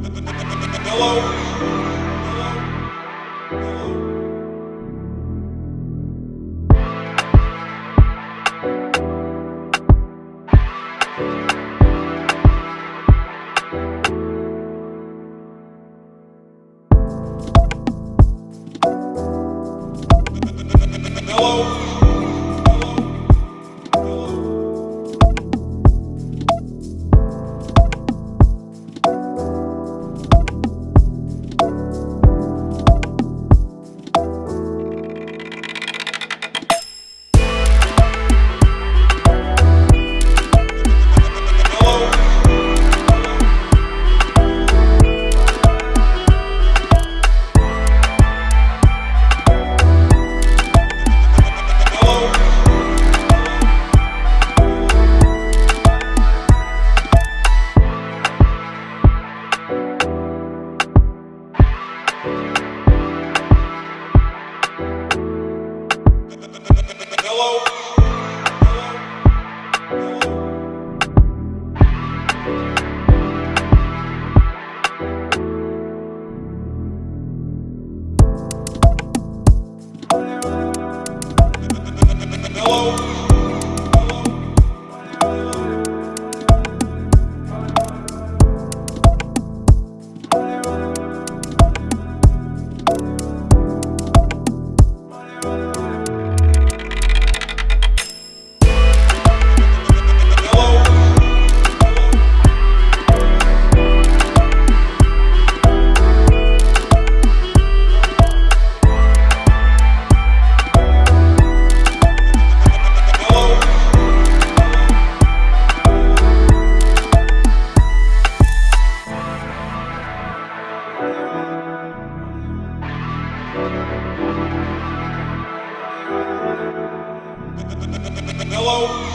Hello? Hello? Hello. Oh.